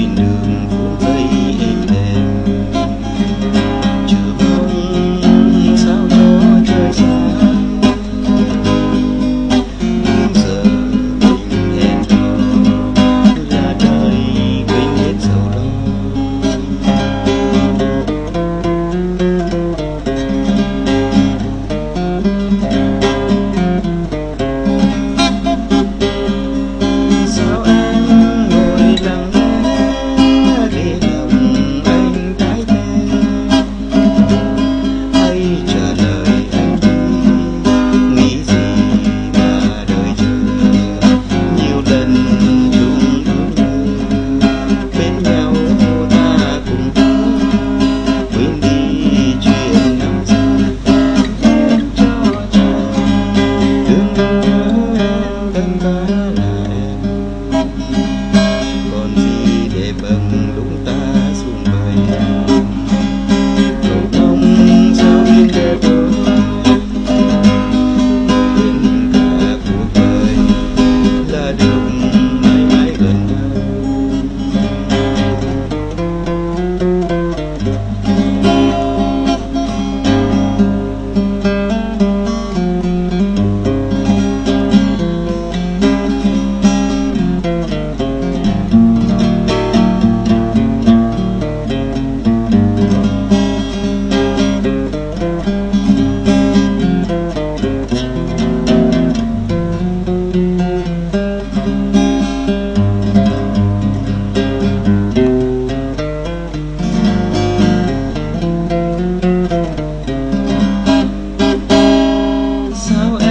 really knew. Yeah. how